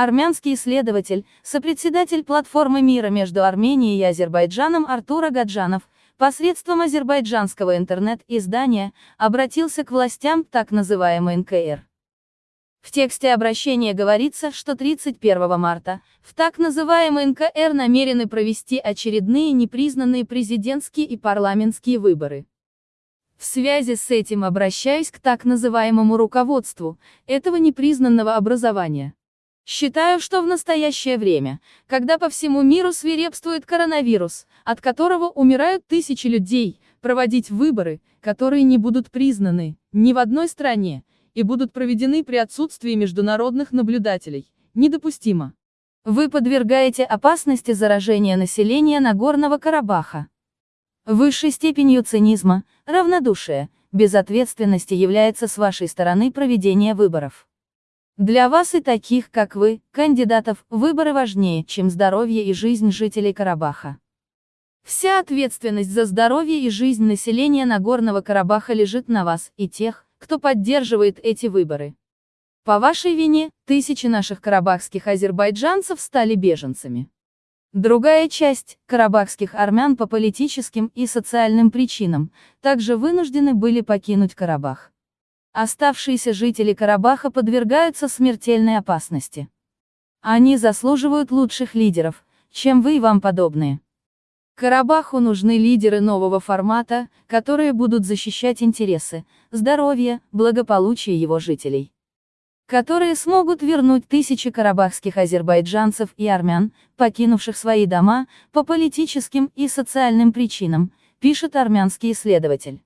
Армянский исследователь, сопредседатель платформы мира между Арменией и Азербайджаном Артур Агаджанов, посредством азербайджанского интернет-издания, обратился к властям так называемой НКР. В тексте обращения говорится, что 31 марта, в так называемой НКР намерены провести очередные непризнанные президентские и парламентские выборы. В связи с этим обращаюсь к так называемому руководству этого непризнанного образования. Считаю, что в настоящее время, когда по всему миру свирепствует коронавирус, от которого умирают тысячи людей, проводить выборы, которые не будут признаны ни в одной стране, и будут проведены при отсутствии международных наблюдателей, недопустимо. Вы подвергаете опасности заражения населения Нагорного Карабаха. Высшей степенью цинизма, равнодушия, безответственности является с вашей стороны проведение выборов. Для вас и таких, как вы, кандидатов, выборы важнее, чем здоровье и жизнь жителей Карабаха. Вся ответственность за здоровье и жизнь населения Нагорного Карабаха лежит на вас и тех, кто поддерживает эти выборы. По вашей вине, тысячи наших карабахских азербайджанцев стали беженцами. Другая часть, карабахских армян по политическим и социальным причинам, также вынуждены были покинуть Карабах. Оставшиеся жители Карабаха подвергаются смертельной опасности. Они заслуживают лучших лидеров, чем вы и вам подобные. Карабаху нужны лидеры нового формата, которые будут защищать интересы, здоровье, благополучие его жителей. Которые смогут вернуть тысячи карабахских азербайджанцев и армян, покинувших свои дома, по политическим и социальным причинам, пишет армянский исследователь.